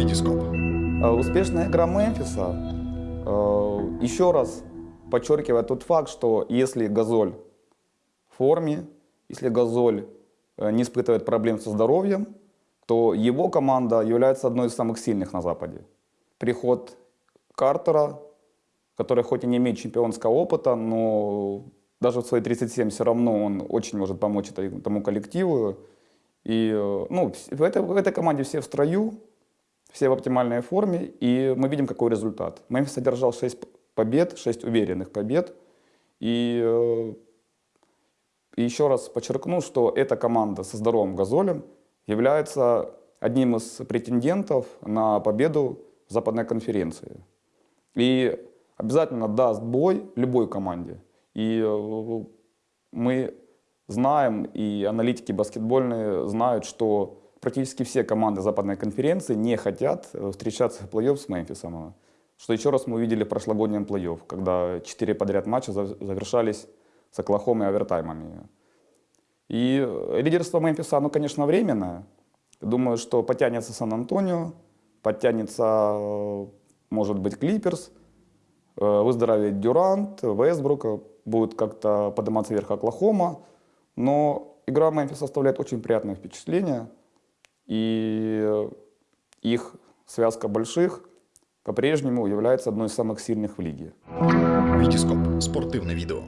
Витископ. Э, Успешная игра Мемфиса э, еще раз подчеркивает тот факт, что если Газоль в форме, если Газоль э, не испытывает проблем со здоровьем, то его команда является одной из самых сильных на Западе. Приход Картера, который хоть и не имеет чемпионского опыта, но даже в свои 37 все равно он очень может помочь этой- тому коллективу. И ну, в, этой, в этой команде все в строю, все в оптимальной форме, и мы видим, какой результат. Мемфис одержал 6 побед, 6 уверенных побед. И, э, и еще раз подчеркну, что эта команда со здоровым газолем является одним из претендентов на победу в западной конференции. И обязательно даст бой любой команде. И э, мы знаем, и аналитики баскетбольные знают, что практически все команды западной конференции не хотят э, встречаться в плей-офф с Мемфисом. Что еще раз мы увидели в прошлогоднем плей-офф, когда четыре подряд матча зав- завершались с Оклахомой овертаймами. И э, лидерство Мемфиса, оно, конечно, временное. Думаю, что потянется Сан-Антонио, подтянется, э, может быть, Клиперс, выздоровеет Дюрант, Вестбрук, будет как-то подниматься вверх Оклахома. Но игра Мемфиса оставляет очень приятное впечатление. И э, их связка больших по-прежнему является одной из самых сильных в лиге. Витископ. Спортивне відео.